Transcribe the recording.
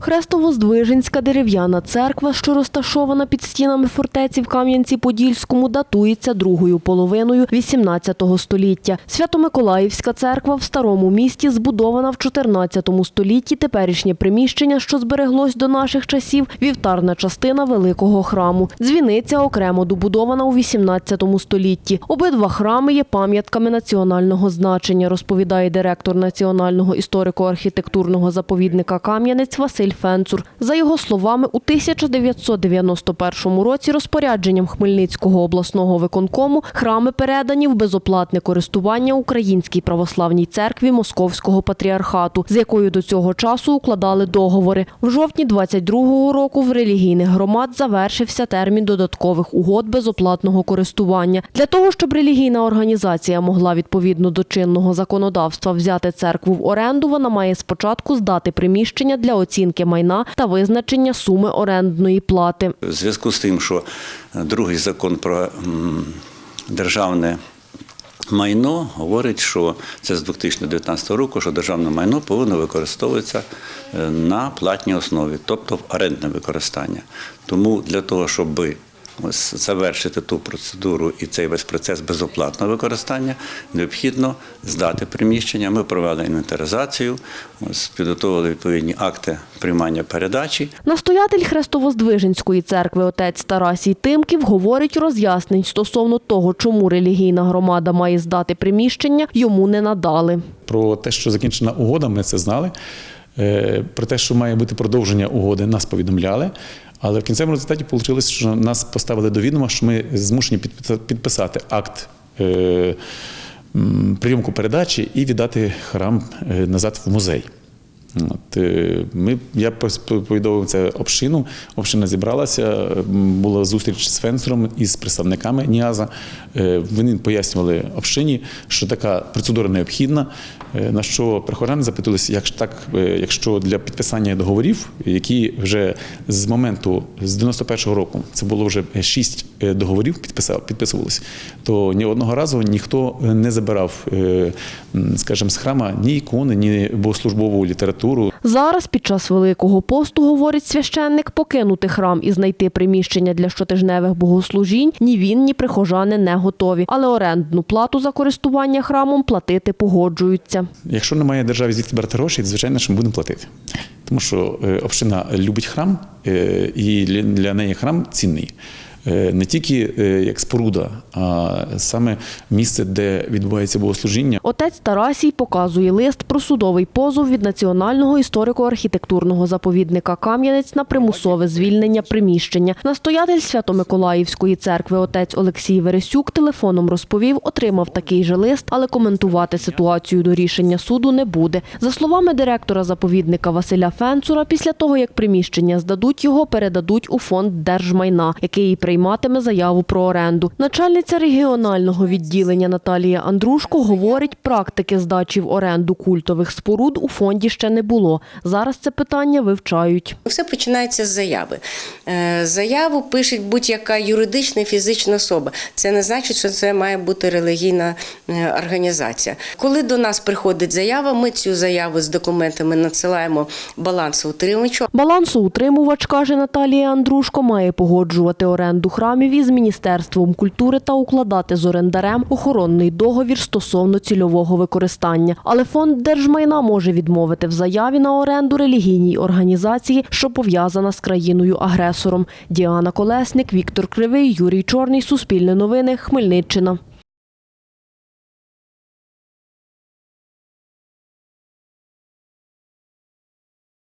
Хрестово-Здвиженська дерев'яна церква, що розташована під стінами фортеці в Кам'янці-Подільському, датується другою половиною XVIII століття. Свято-Миколаївська церква в старому місті збудована в XIV столітті. Теперішнє приміщення, що збереглось до наших часів, вівтарна частина великого храму. Дзвіниця окремо добудована у XVIII столітті. Обидва храми є пам'ятками національного значення, розповідає директор Національного історико-архітектурного заповідника Кам'янець Василь Фенцур. За його словами, у 1991 році розпорядженням Хмельницького обласного виконкому храми передані в безоплатне користування Українській православній церкві Московського патріархату, з якою до цього часу укладали договори. В жовтні 22-го року в релігійних громад завершився термін додаткових угод безоплатного користування. Для того, щоб релігійна організація могла відповідно до чинного законодавства взяти церкву в оренду, вона має спочатку здати приміщення для оцінки майна та визначення суми орендної плати. В зв'язку з тим, що другий закон про державне майно говорить, що це з 2019 року, що державне майно повинно використовуватися е, на платній основі, тобто в орендне використання. Тому для того, щоб завершити ту процедуру і цей весь процес безоплатного використання, необхідно здати приміщення. Ми провели інвентаризацію, ось, підготовили відповідні акти приймання передачі. Настоятель Хрестово-Здвиженської церкви отець Тарасій Тимків говорить роз'яснень стосовно того, чому релігійна громада має здати приміщення, йому не надали. Про те, що закінчена угода, ми це знали. Е, Про те, що має бути продовження угоди, нас повідомляли. Але в кінцевому результаті вийшло, що нас поставили до відома, що ми змушені підписа- підписати акт е, прийомку передачі і віддати храм е, назад в музей. От, е, ми, я повідомив це общину. Община зібралася, була зустріч з Фенсером із представниками НІАЗа. Е, Вони пояснювали общині, що така процедура необхідна. е, На що прихожани запитувалися, як так, якщо для підписання договорів, які вже з моменту з 91-го року це було вже шість договорів, підписувалися, то ні одного разу ніхто не забирав, скажімо, з храма ні ікони, ні богослужбову літературу. Зараз під час Великого посту, говорить священник, покинути храм і знайти приміщення для щотижневих богослужінь ні він, ні прихожани не готові, але орендну плату за користування храмом платити погоджуються. Якщо немає держави звідки брати гроші, звичайно, що ми будемо платити. Тому що е, община любить храм, е, і для неї храм цінний. Е, Не тільки е, як споруда, а саме місце, де відбувається богослужіння. Отець Тарасій показує лист про судовий позов від Національного історико-архітектурного заповідника Кам'янець на примусове звільнення приміщення. Настоятель Свято-Миколаївської церкви отець Олексій Вересюк телефоном розповів, отримав такий же лист, але коментувати ситуацію до рішення суду не буде. За словами директора заповідника Василя Фенцура, після того як приміщення здадуть, його передадуть у фонд держмайна, який і прийматиме заяву про оренду. Начальниця регіонального відділення Наталія Андрушко говорить, практики здачі в оренду культових споруд у фонді ще не було. Зараз це питання вивчають. Все починається з заяви. Е, Заяву пише будь-яка юридична і фізична особа. Це не значить, що це має бути релігійна е, організація. Коли до нас приходить заява, ми цю заяву з документами надсилаємо балансоутримувачу. Балансоутримувач, каже Наталія Андрушко, має погоджувати оренду храмів із Міністерством культури та укладати з орендарем охоронний договір стосовно цільового використання. Але фонд держмайна може відмовити в заяві на оренду релігійній організації, що пов'язана з країною-агресором. Діана Колесник, Віктор Кривий, Юрій Чорний, Суспільне новини, Хмельниччина.